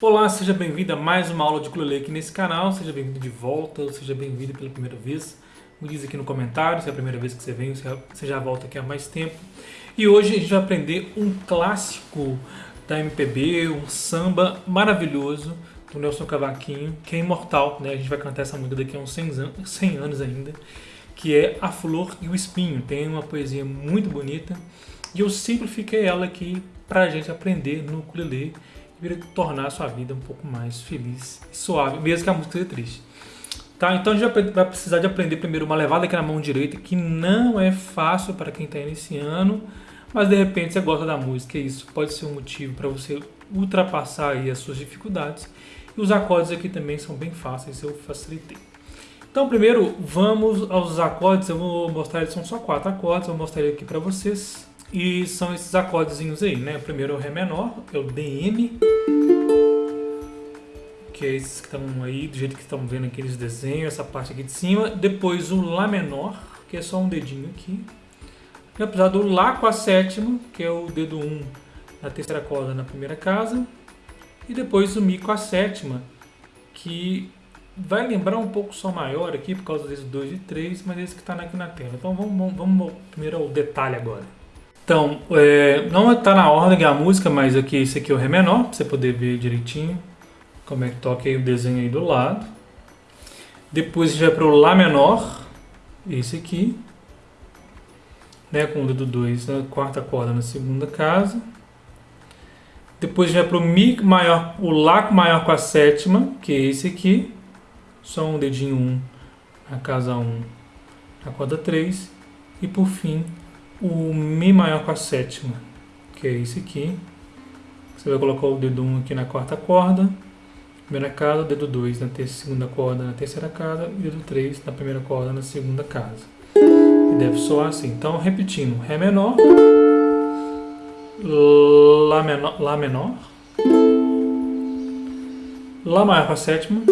Olá, seja bem-vindo a mais uma aula de ukulele aqui nesse canal, seja bem-vindo de volta, ou seja bem-vindo pela primeira vez. Me diz aqui no comentário se é a primeira vez que você vem, se você já volta aqui há mais tempo. E hoje a gente vai aprender um clássico da MPB, um samba maravilhoso do Nelson Cavaquinho, que é imortal, né? A gente vai cantar essa música daqui a uns 100 anos, 100 anos ainda, que é A Flor e o Espinho. Tem uma poesia muito bonita e eu simplifiquei ela aqui para a gente aprender no ukulele e tornar a sua vida um pouco mais feliz e suave, mesmo que a música seja triste. Tá? Então a gente vai precisar de aprender primeiro uma levada aqui na mão direita, que não é fácil para quem está iniciando, mas de repente você gosta da música e isso pode ser um motivo para você ultrapassar aí as suas dificuldades. E os acordes aqui também são bem fáceis, eu facilitei. Então primeiro vamos aos acordes, eu vou mostrar, eles são só quatro acordes, eu vou mostrar aqui para vocês. E são esses acordezinhos aí, né? O primeiro é o Ré menor, é o DM, que é esses que estão aí, do jeito que estão vendo aqueles desenhos, essa parte aqui de cima. Depois o Lá menor, que é só um dedinho aqui. E apesar do Lá com a sétima, que é o dedo 1 um na terceira corda na primeira casa. E depois o Mi com a sétima, que vai lembrar um pouco Sol maior aqui, por causa desses 2 e 3, mas esse que está aqui na tela. Então vamos, vamos, vamos primeiro ao detalhe agora. Então, é, não está na ordem a música, mas aqui esse aqui é o Ré menor, para você poder ver direitinho como é que toca aí o desenho aí do lado. Depois já para o Lá menor, esse aqui, né, com o dedo 2 na quarta corda na segunda casa. Depois já para o Mi maior, o Lá maior com a sétima, que é esse aqui, só um dedinho 1 um, na casa 1 um, na corda 3. E por fim, o Mi maior com a sétima, que é esse aqui. Você vai colocar o dedo 1 aqui na quarta corda, primeira casa, dedo 2 na segunda corda na terceira casa e dedo 3 na primeira corda na segunda casa. E deve soar assim. Então, repetindo, Ré menor, Lá menor, Lá menor, Lá maior com a sétima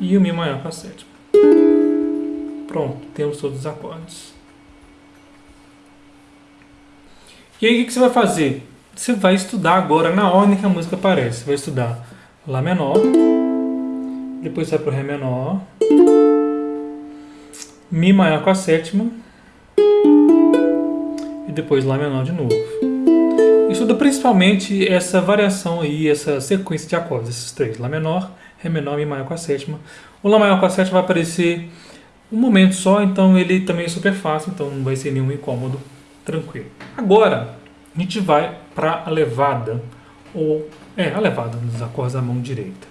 e o Mi maior com a sétima. Pronto, temos todos os acordes. E aí o que você vai fazer? Você vai estudar agora na ordem que a música aparece. Você vai estudar Lá menor, depois vai para o Ré menor, Mi maior com a sétima, e depois Lá menor de novo. Estuda principalmente essa variação aí, essa sequência de acordes, esses três. Lá menor, Ré menor, Mi maior com a sétima. O Lá maior com a sétima vai aparecer um momento só, então ele também é super fácil, então não vai ser nenhum incômodo tranquilo. Agora, a gente vai para a levada, ou é, a levada dos acordes da mão direita.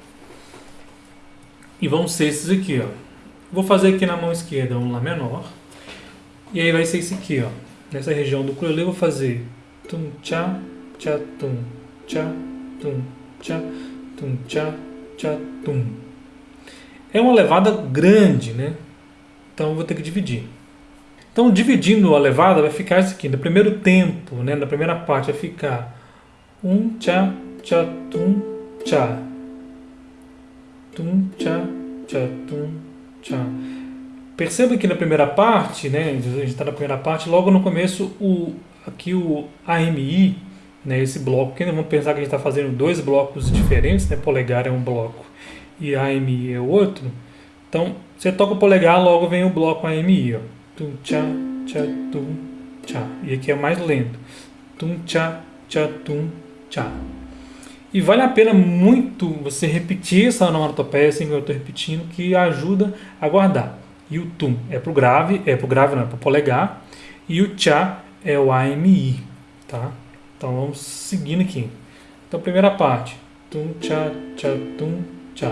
E vão ser esses aqui, ó. Vou fazer aqui na mão esquerda um Lá menor, e aí vai ser esse aqui, ó. Nessa região do ukulele eu vou fazer tum tchá, tchá tum, tchá, tum, tchá, tum, tchá, tchá, tum. É uma levada grande, né? Então eu vou ter que dividir. Então, dividindo a levada, vai ficar isso aqui. No primeiro tempo, né, na primeira parte, vai ficar um, tchá, tchá, tum, tchá. Tum, tchá, tchá, tum, tchá. Perceba que na primeira parte, né, a gente está na primeira parte, logo no começo, o, aqui o AMI, né, esse bloco, que vamos pensar que a gente está fazendo dois blocos diferentes, né, polegar é um bloco e AMI é o outro. Então, você toca o polegar, logo vem o bloco AMI, ó tum tchá, tchá, tum, tchá. E aqui é mais lento. Tum tchá, tchá, tum, tchá. E vale a pena muito você repetir essa onomatopeia assim que eu estou repetindo, que ajuda a guardar. E o tum é para o grave, é para o grave não, é para o polegar. E o tchá é o AMI, tá? Então vamos seguindo aqui. Então primeira parte. Tum, tchá, tchá, tum, tchá.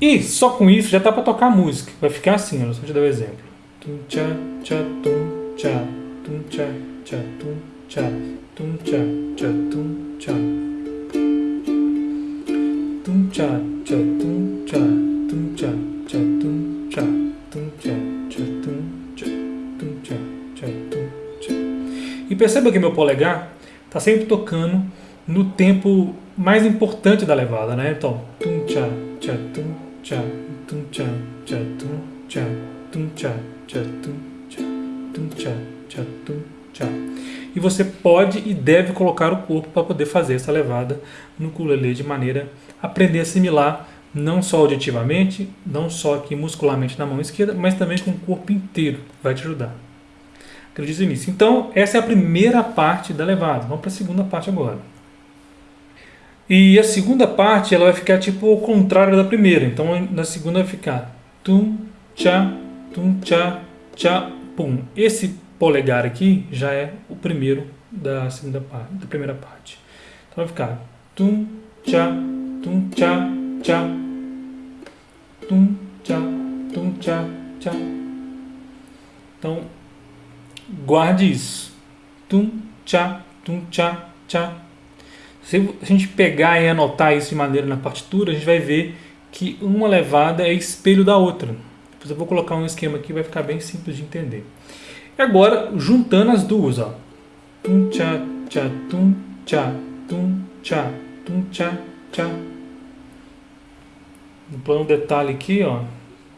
E só com isso já dá para tocar música. Vai ficar assim, olha, só te dar o um exemplo tum cha cha tum cha tum cha cha tum cha tum cha cha tum cha tum cha cha tum cha tum cha cha tum cha tum cha cha tum cha tum cha cha tum cha e perceba que meu polegar está sempre tocando no tempo mais importante da levada, né? Então, tum cha cha tum cha tum cha cha tum cha e você pode e deve colocar o corpo para poder fazer essa levada no ukulele de maneira a aprender a assimilar não só auditivamente, não só aqui muscularmente na mão esquerda, mas também com o corpo inteiro, vai te ajudar. Acredite nisso. Então, essa é a primeira parte da levada. Vamos para a segunda parte agora. E a segunda parte ela vai ficar tipo ao contrário da primeira. Então, na segunda vai ficar tum, tchá, tum, tchá, tchá, pum. Esse polegar aqui já é o primeiro da segunda parte, da primeira parte. Então vai ficar tum, tchá, tum, tchá, tchá, tum, tchá, tum, tchá, tchá. Então, guarde isso. Tum, tchá, tum, tchá, tchá. Se a gente pegar e anotar isso de maneira na partitura, a gente vai ver que uma levada é espelho da outra. Depois eu vou colocar um esquema aqui, vai ficar bem simples de entender. E agora, juntando as duas, ó. Tum, tchá, tchá, tum, tchá, tum, tchá, tum, tchá, tchá. No plano detalhe aqui, ó.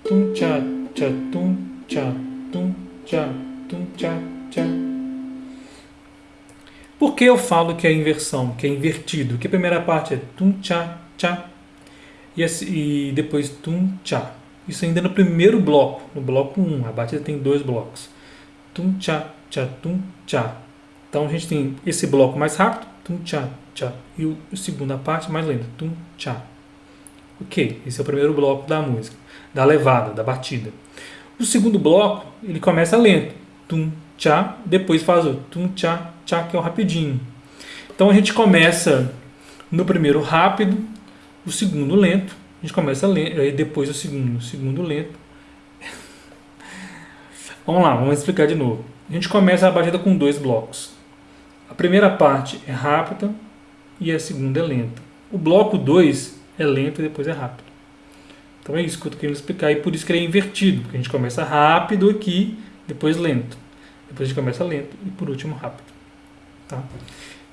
Tum, tchá, tchá, tum, tchá, tum, tchá, tum, tchá, tchá. Por que eu falo que é inversão, que é invertido? Que a primeira parte é tum, tchá, tchá. E, e depois tum, tchá. Isso ainda no primeiro bloco, no bloco 1. A batida tem dois blocos tum tchá tchá tum tchá. Então a gente tem esse bloco mais rápido, tum tchá tchá, e o, a segunda parte mais lenta, tum tchá. Ok, esse é o primeiro bloco da música, da levada, da batida. O segundo bloco, ele começa lento, tum tchá, depois faz o tum tchá tchá, que é o rapidinho. Então a gente começa no primeiro rápido, o segundo lento, gente começa lento, aí depois o segundo, o segundo lento, Vamos lá, vamos explicar de novo. A gente começa a batida com dois blocos. A primeira parte é rápida e a segunda é lenta. O bloco 2 é lento e depois é rápido. Então é isso que eu estou querendo explicar e por isso que ele é invertido, porque a gente começa rápido aqui, depois lento. Depois a gente começa lento e por último rápido. Tá?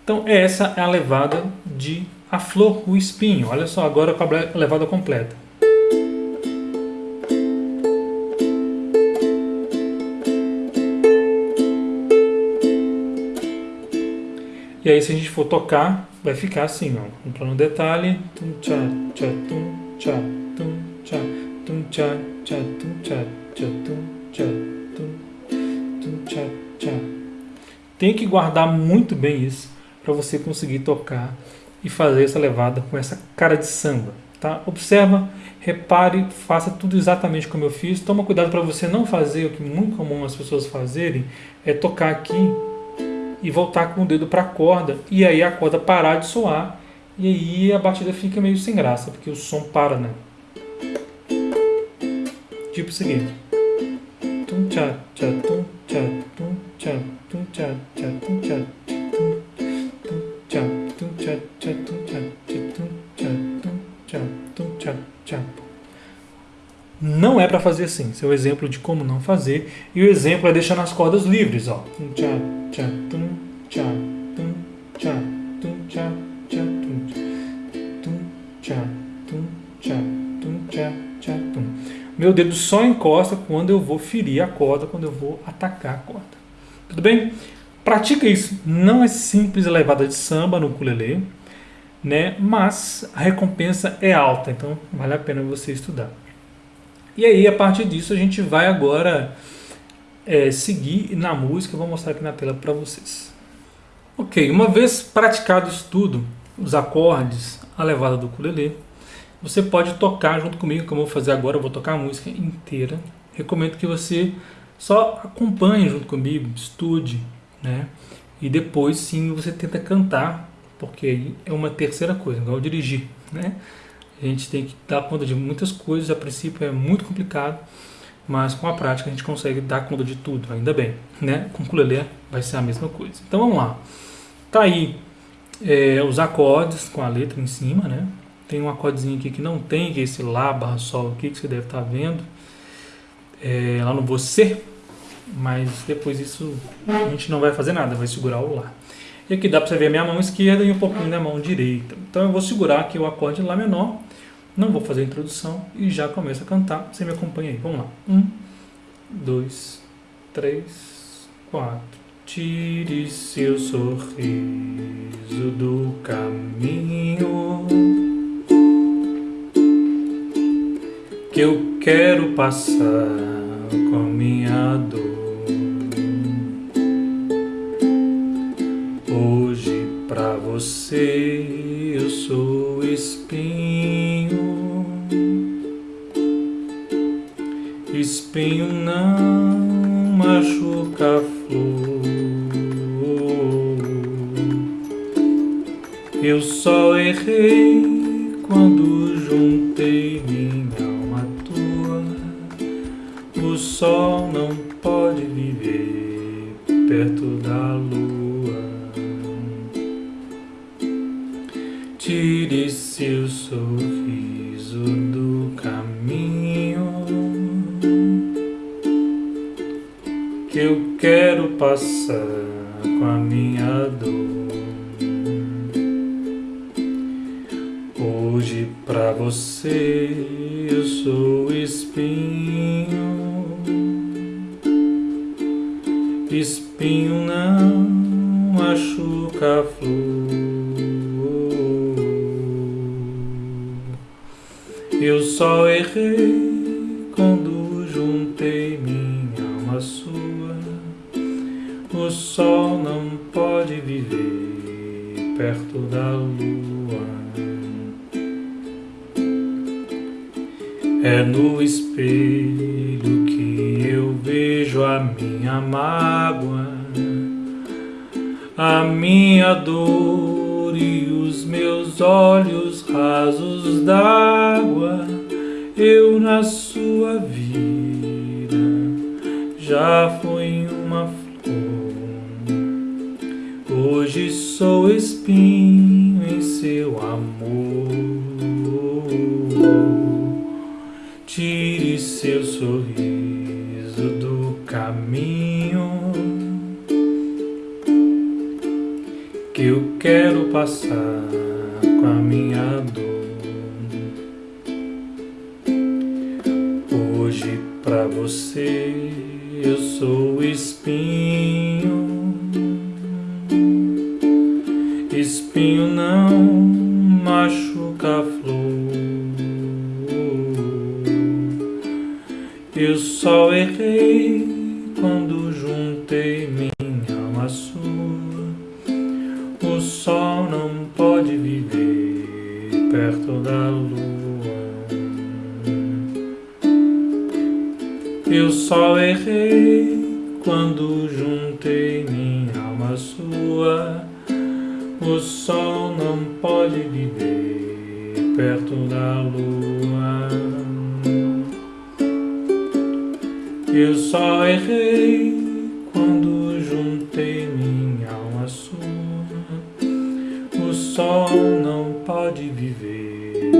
Então essa é a levada de A Flor, o Espinho. Olha só agora com a levada completa. E aí se a gente for tocar, vai ficar assim, ó. Um plano detalhe. Tum, tchá, tchá, tum, tchá, tum, tchá, tum, tchá, tchá, tum, tchá, tchá, tum, tchá, tum, tum, tchá, tchá. Tem que guardar muito bem isso para você conseguir tocar e fazer essa levada com essa cara de samba. Tá? Observa, repare, faça tudo exatamente como eu fiz. Toma cuidado para você não fazer o que muito comum as pessoas fazerem, é tocar aqui e voltar com o dedo para a corda e aí a corda parar de soar e aí a batida fica meio sem graça, porque o som para, né? Tipo o seguinte. Tum tchá tum tchá tum tchá tum tchá tchá tum tchá não é para fazer assim. Esse é o exemplo de como não fazer. E o exemplo é deixar nas cordas livres, ó. Meu dedo só encosta quando eu vou ferir a corda, quando eu vou atacar a corda. Tudo bem? Pratica isso. Não é simples a levada de samba no ukulele, né? Mas a recompensa é alta, então vale a pena você estudar. E aí, a partir disso, a gente vai agora é, seguir na música. Eu vou mostrar aqui na tela para vocês. Ok, uma vez praticado isso tudo, os acordes, a levada do ukulele, você pode tocar junto comigo, como eu vou fazer agora, eu vou tocar a música inteira. Recomendo que você só acompanhe junto comigo, estude, né? E depois sim você tenta cantar, porque é uma terceira coisa, igual dirigir, né? A gente tem que dar conta de muitas coisas, a princípio é muito complicado, mas com a prática a gente consegue dar conta de tudo, ainda bem. Né? Com o ukulele vai ser a mesma coisa. Então vamos lá. Tá aí é, os acordes com a letra em cima, né? Tem um acordezinho aqui que não tem, que é esse Lá barra Sol aqui, que você deve estar tá vendo. É, lá no Você, mas depois isso a gente não vai fazer nada, vai segurar o Lá. E aqui dá para você ver a minha mão esquerda e um pouquinho da mão direita. Então eu vou segurar aqui o acorde Lá menor, não vou fazer a introdução e já começo a cantar. Você me acompanha aí. Vamos lá. Um, dois, três, quatro, Tire seu sorriso do caminho que eu quero passar com a minha dor. Hoje pra você espinho não machuca a flor. Eu só errei quando juntei minha alma à. O sol passar com a minha dor. Hoje pra você eu sou espinho, espinho não machuca a flor. Eu só errei quando juntei minha alma sua. O sol não pode viver perto da lua. É no espelho que eu vejo a minha mágoa, a minha dor e os meus olhos rasos d'água. Eu na sua vida já sou espinho em seu amor. Tire seu sorriso do caminho que eu quero passar com a minha dor. Hoje pra você eu sou espinho, quando juntei Eu só errei quando juntei minha alma sua. O sol não pode viver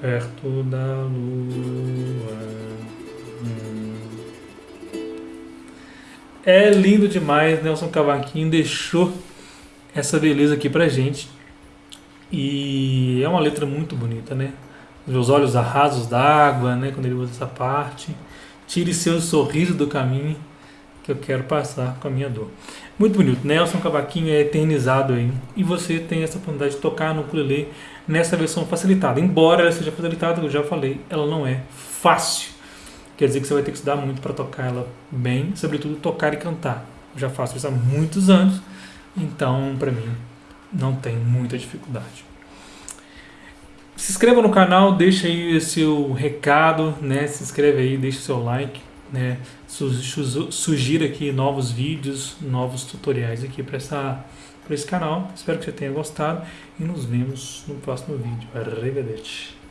perto da lua. É lindo demais, Nelson Cavaquinho deixou essa beleza aqui pra gente. E é uma letra muito bonita, né? Meus olhos arrasos d'água, né? Quando ele usa essa parte. Tire seu sorriso do caminho que eu quero passar com a minha dor. Muito bonito. Nelson Cavaquinho é eternizado aí. E você tem essa oportunidade de tocar no ukulele nessa versão facilitada. Embora ela seja facilitada, eu já falei, ela não é fácil. Quer dizer que você vai ter que estudar muito para tocar ela bem, sobretudo tocar e cantar. Eu já faço isso há muitos anos, então para mim não tem muita dificuldade. Se inscreva no canal, deixa aí seu recado, né? Se inscreve aí, deixa o seu like, né? Sugira aqui novos vídeos, novos tutoriais aqui para essa para esse canal. Espero que você tenha gostado e nos vemos no próximo vídeo. Arrivederci.